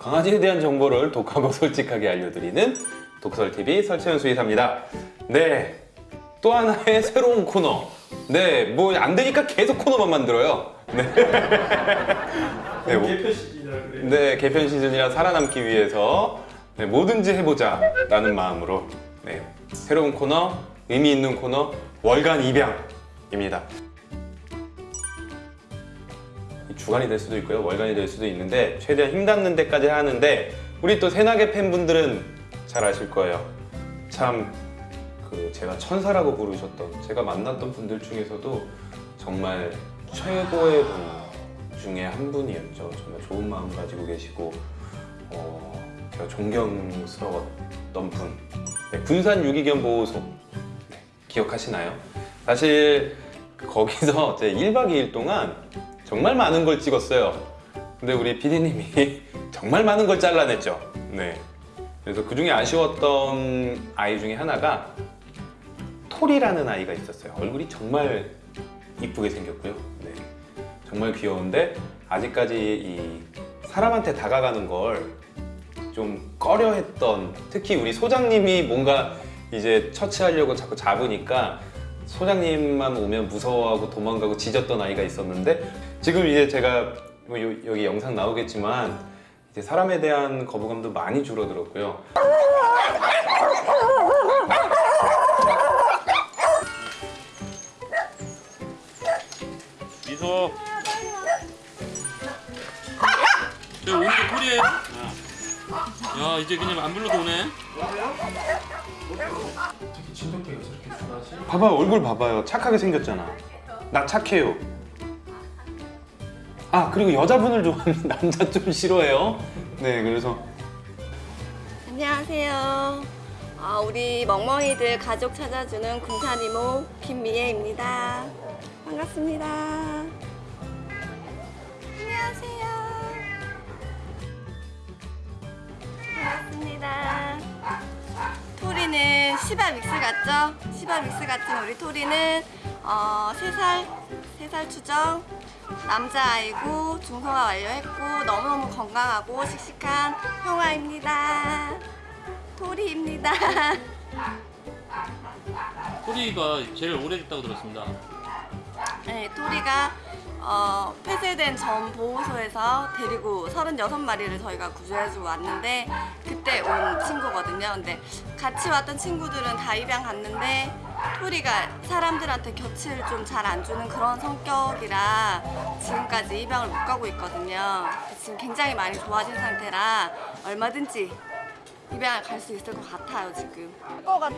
강아지에 대한 정보를 독하고 솔직하게 알려드리는 독설TV 설채연 수의사입니다. 네, 또 하나의 새로운 코너. 네, 뭐 안 되니까 계속 코너만 만들어요. 네. 네, 뭐- 개표 시즌이라 그래요. 네, 개편 시즌이라 살아남기 위해서 네, 뭐든지 해보자 라는 마음으로 네, 새로운 코너, 의미 있는 코너 월간 입양입니다. 주간이 될 수도 있고요, 월간이 될 수도 있는데 최대한 힘닿는 데까지 하는데 우리 또 새나게 팬분들은 잘 아실 거예요. 참 그 제가 천사라고 부르셨던 제가 만났던 분들 중에서도 정말 최고의 분 중에 한 분이었죠. 정말 좋은 마음 가지고 계시고 어, 제가 존경스러웠던 분. 네, 군산 유기견 보호소 네, 기억하시나요? 사실 거기서 제 1박 2일 동안 정말 많은 걸 찍었어요. 근데 우리 PD님이 정말 많은 걸 잘라냈죠. 네. 그래서 그 중에 아쉬웠던 아이 중에 하나가 톨이라는 아이가 있었어요. 얼굴이 정말 이쁘게 생겼고요. 네. 정말 귀여운데 아직까지 이 사람한테 다가가는 걸 좀 꺼려 했던 특히 우리 소장님이 뭔가 이제 처치하려고 자꾸 잡으니까 소장님만 오면 무서워하고 도망가고 짖었던 아이가 있었는데 지금 이제 제가 뭐 요- 여기 영상 나오겠지만 이제 사람에 대한 거부감도 많이 줄어들었고요. 미소. 저 오늘 꿀이에요? 야 이제 그냥 안 불러도 오네. 진돗개가 저렇게 순하지? 봐봐 얼굴 봐봐요 착하게 생겼잖아 나 착해요 아 그리고 여자분을 좋아하는 남자 좀 싫어해요 네 그래서 안녕하세요. 아, 우리 멍멍이들 가족 찾아주는 군산 이모 김미애입니다. 반갑습니다. 시바 믹스 같죠? 시바 믹스 같은 우리 토리는 어, 3살, 3살 추정 남자아이고 중성화 완료했고 너무너무 건강하고 씩씩한 형아입니다. 토리입니다. 꿀이가 제일 오래됐다고 들었습니다. 네, 토리가 어, 폐쇄된 전 보호소에서 데리고 36마리를 저희가 구조해주고 왔는데 그때 온 친구거든요. 근데 같이 왔던 친구들은 다 입양 갔는데 토리가 사람들한테 곁을 좀 잘 안 주는 그런 성격이라 지금까지 입양을 못 가고 있거든요. 지금 굉장히 많이 좋아진 상태라 얼마든지 입양을 갈수 있을 것 같아요, 지금. 것 같아.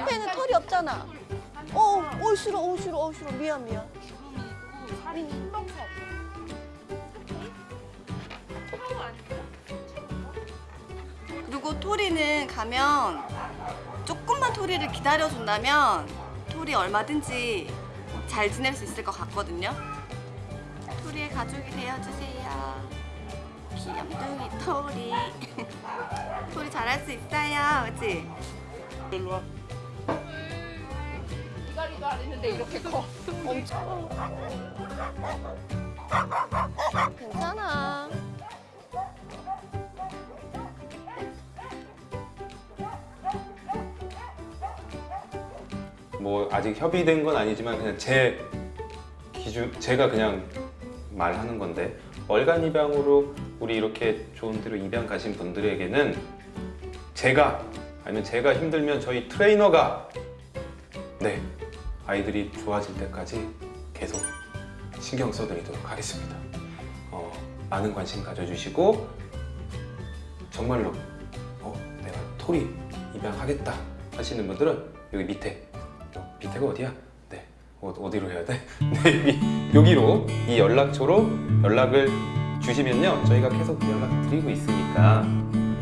샤페는 털이 없잖아. 어, 어 싫어, 어 싫어, 어 싫어. 미안, 미안. 그리고 토리는 가면 조금만 토리를 기다려준다면 토리 얼마든지 잘 지낼 수 있을 것 같거든요. 토리의 가족이 되어주세요. 귀염둥이 토리. 토리 잘할 수 있어요, 그치? 일로 와. 안 했는데 이렇게 커. 괜찮아. 뭐 아직 협의된 건 아니지만 그냥 제 기준 제가 그냥 말하는 건데 월간 입양으로 우리 이렇게 좋은 데로 입양 가신 분들에게는 제가 아니면 제가 힘들면 저희 트레이너가 네 아이들이 좋아질 때까지 계속 신경 써드리도록 하겠습니다. 어, 많은 관심 가져주시고 정말로 어, 내가 토리 입양하겠다 하시는 분들은 여기 밑에 어, 밑에가 어디야? 네 어, 어디로 해야 돼? 네 여기, 여기 로 이 연락처로 연락을 주시면요 저희가 계속 연락 드리고 있으니까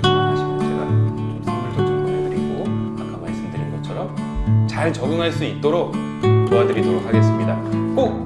제가 좀 선물도 좀 보내드리고 아까 말씀드린 것처럼 잘 적응할 수 있도록 도와드리도록 하겠습니다. 꼭